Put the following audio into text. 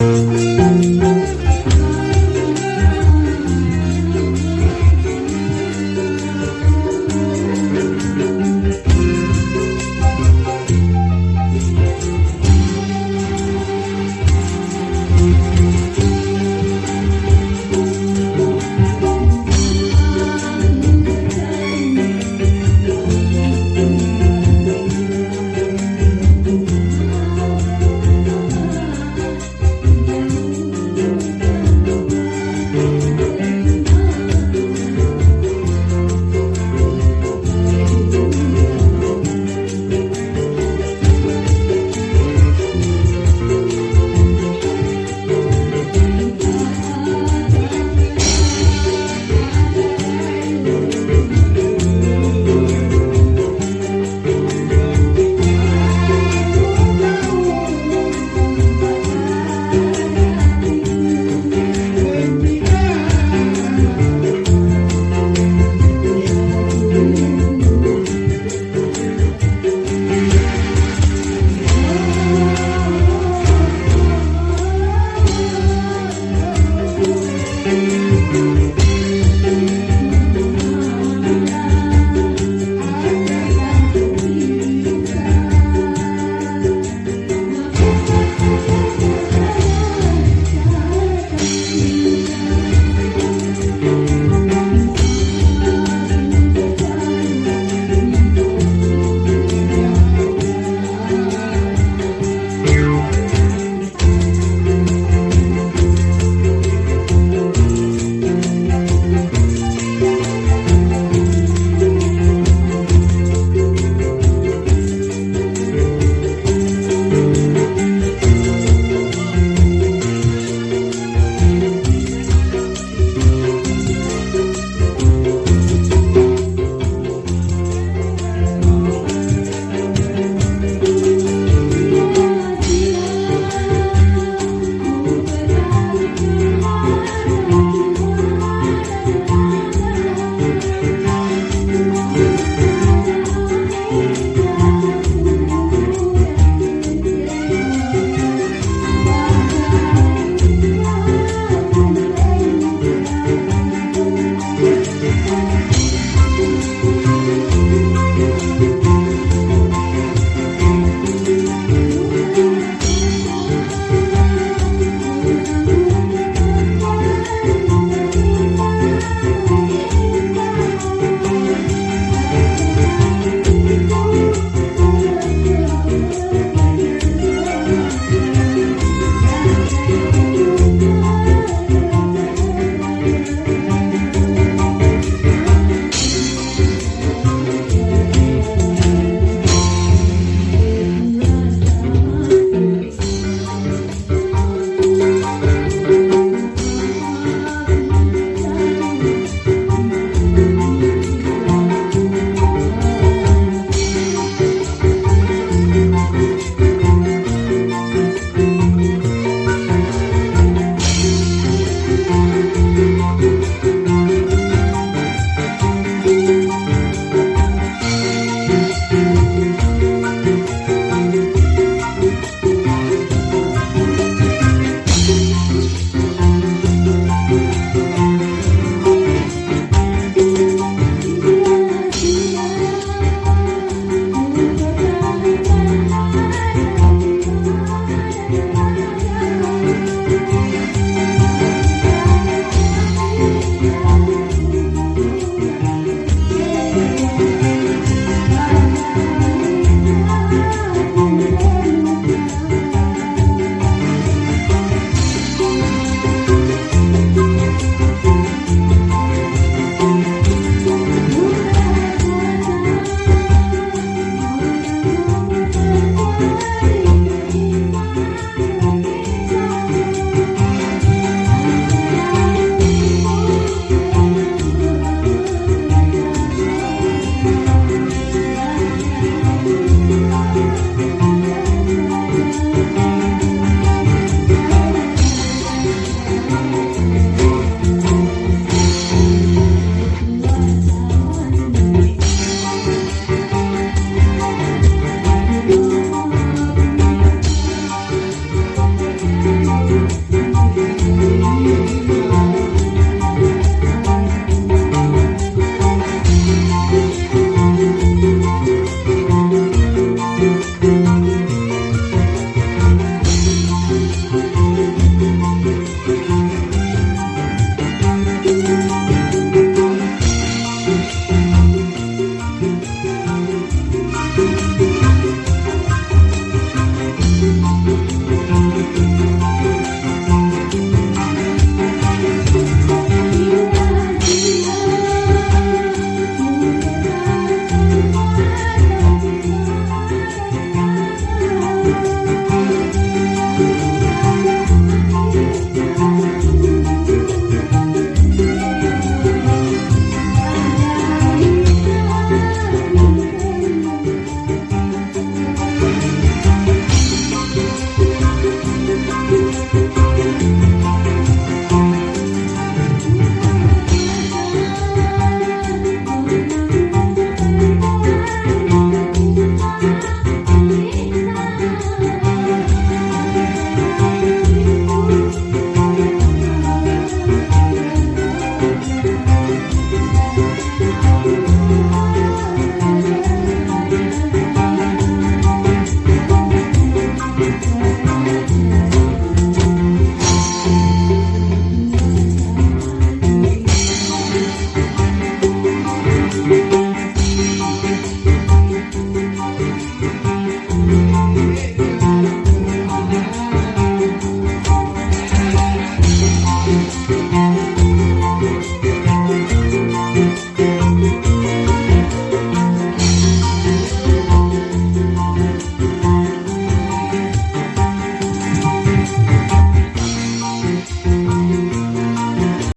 you.